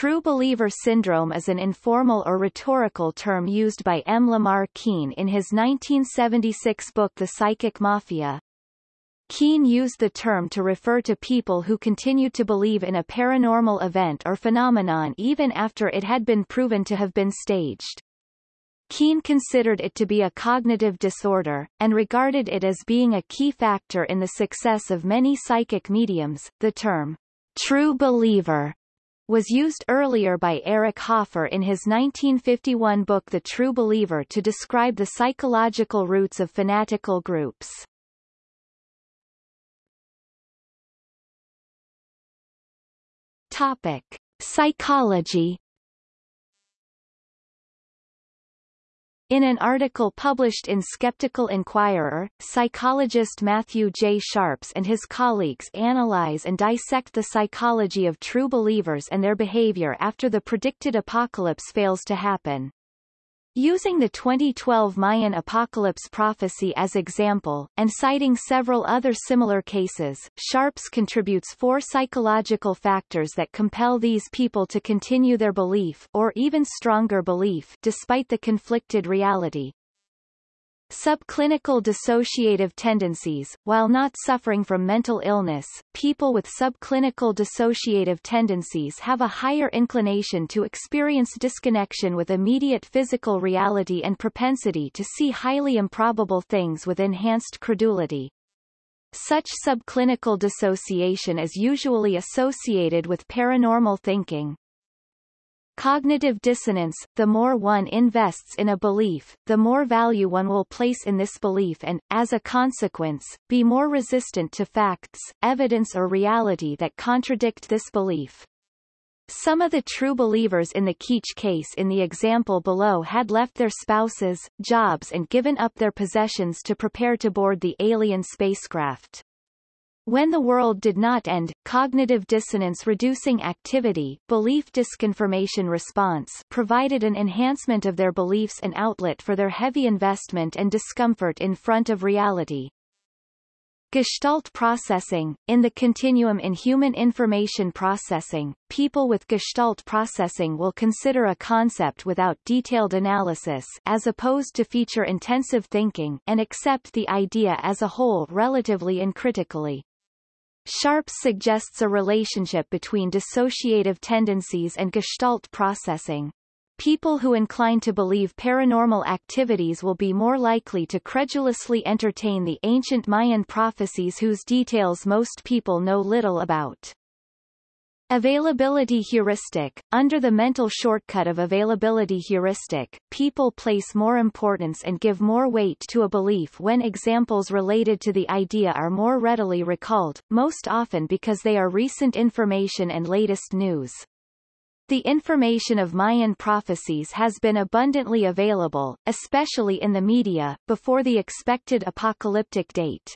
True believer syndrome is an informal or rhetorical term used by M. Lamar Keene in his 1976 book The Psychic Mafia. Keene used the term to refer to people who continued to believe in a paranormal event or phenomenon even after it had been proven to have been staged. Keene considered it to be a cognitive disorder, and regarded it as being a key factor in the success of many psychic mediums. The term, true believer, was used earlier by Eric Hoffer in his 1951 book The True Believer to describe the psychological roots of fanatical groups. Topic. Psychology In an article published in Skeptical Inquirer, psychologist Matthew J. Sharps and his colleagues analyze and dissect the psychology of true believers and their behavior after the predicted apocalypse fails to happen. Using the 2012 Mayan apocalypse prophecy as example, and citing several other similar cases, Sharps contributes four psychological factors that compel these people to continue their belief or even stronger belief despite the conflicted reality. Subclinical dissociative tendencies While not suffering from mental illness, people with subclinical dissociative tendencies have a higher inclination to experience disconnection with immediate physical reality and propensity to see highly improbable things with enhanced credulity. Such subclinical dissociation is usually associated with paranormal thinking. Cognitive dissonance, the more one invests in a belief, the more value one will place in this belief and, as a consequence, be more resistant to facts, evidence or reality that contradict this belief. Some of the true believers in the Keech case in the example below had left their spouses, jobs and given up their possessions to prepare to board the alien spacecraft. When the world did not end, cognitive dissonance-reducing activity belief disconfirmation response provided an enhancement of their beliefs and outlet for their heavy investment and discomfort in front of reality. Gestalt processing In the continuum in human information processing, people with Gestalt processing will consider a concept without detailed analysis as opposed to feature-intensive thinking and accept the idea as a whole relatively uncritically. Sharps suggests a relationship between dissociative tendencies and gestalt processing. People who incline to believe paranormal activities will be more likely to credulously entertain the ancient Mayan prophecies whose details most people know little about. Availability heuristic Under the mental shortcut of availability heuristic, people place more importance and give more weight to a belief when examples related to the idea are more readily recalled, most often because they are recent information and latest news. The information of Mayan prophecies has been abundantly available, especially in the media, before the expected apocalyptic date.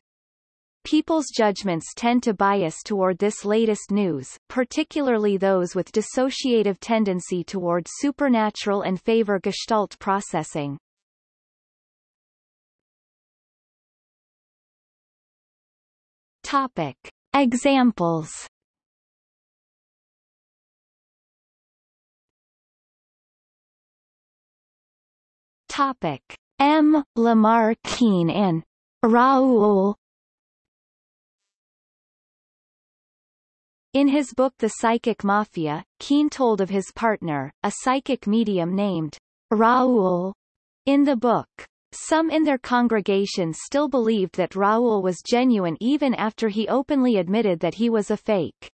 People's judgments tend to bias toward this latest news, particularly those with dissociative tendency toward supernatural and favor gestalt processing. Topic. Examples Topic. M. Lamar Keene and Raoul In his book The Psychic Mafia, Keene told of his partner, a psychic medium named Raoul. In the book, some in their congregation still believed that Raoul was genuine even after he openly admitted that he was a fake.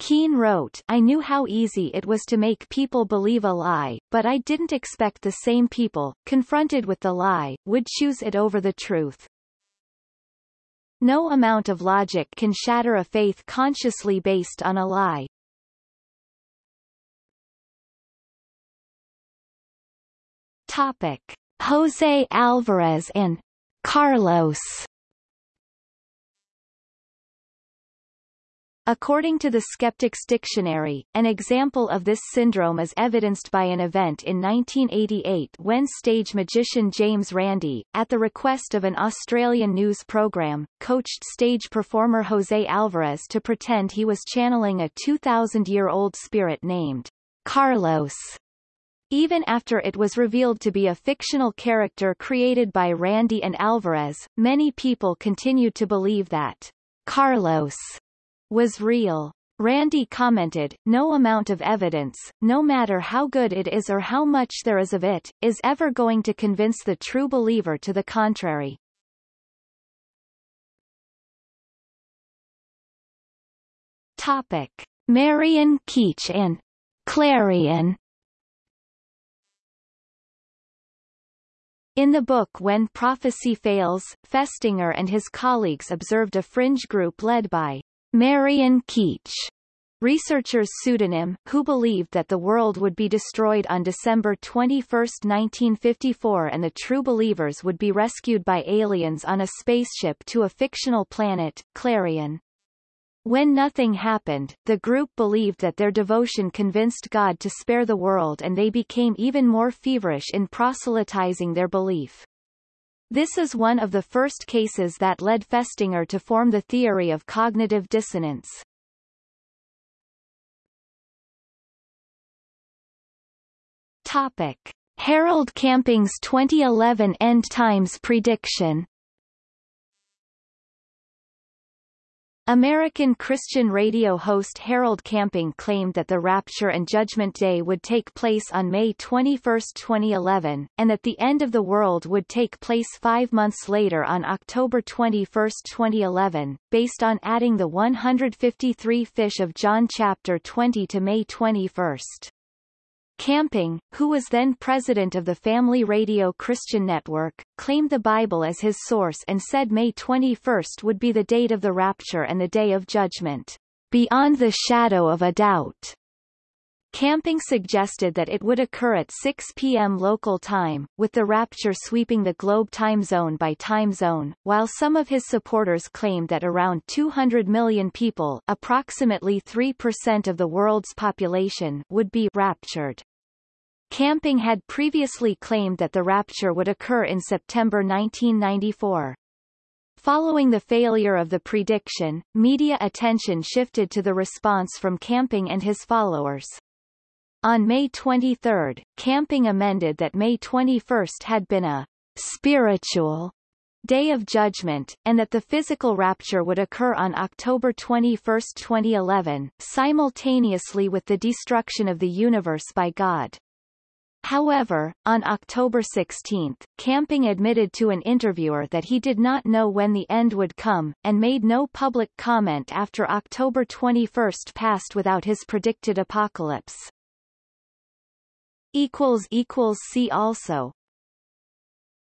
Keene wrote, I knew how easy it was to make people believe a lie, but I didn't expect the same people, confronted with the lie, would choose it over the truth. No amount of logic can shatter a faith consciously based on a lie. Topic. Jose Alvarez and Carlos According to the Skeptics Dictionary, an example of this syndrome is evidenced by an event in 1988 when stage magician James Randi, at the request of an Australian news program, coached stage performer Jose Alvarez to pretend he was channeling a 2,000-year-old spirit named Carlos. Even after it was revealed to be a fictional character created by Randi and Alvarez, many people continued to believe that Carlos was real. Randi commented, no amount of evidence, no matter how good it is or how much there is of it, is ever going to convince the true believer to the contrary. Topic. Marian Keech and Clarion In the book When Prophecy Fails, Festinger and his colleagues observed a fringe group led by Marian Keech researcher's pseudonym, who believed that the world would be destroyed on December 21, 1954 and the true believers would be rescued by aliens on a spaceship to a fictional planet, Clarion. When nothing happened, the group believed that their devotion convinced God to spare the world and they became even more feverish in proselytizing their belief. This is one of the first cases that led Festinger to form the theory of cognitive dissonance. Topic. Harold Camping's 2011 End Times prediction American Christian radio host Harold Camping claimed that the Rapture and Judgment Day would take place on May 21, 2011, and that the end of the world would take place five months later on October 21, 2011, based on adding the 153 fish of John chapter 20 to May 21. Camping, who was then president of the Family Radio Christian Network, claimed the Bible as his source and said May 21 would be the date of the rapture and the day of judgment, beyond the shadow of a doubt. Camping suggested that it would occur at 6 p.m. local time, with the rapture sweeping the globe time zone by time zone, while some of his supporters claimed that around 200 million people approximately 3% of the world's population would be raptured. Camping had previously claimed that the rapture would occur in September 1994. Following the failure of the prediction, media attention shifted to the response from Camping and his followers. On May 23, Camping amended that May 21 had been a spiritual Day of Judgment, and that the physical rapture would occur on October 21, 2011, simultaneously with the destruction of the universe by God. However, on October 16, Camping admitted to an interviewer that he did not know when the end would come, and made no public comment after October 21 passed without his predicted apocalypse. See also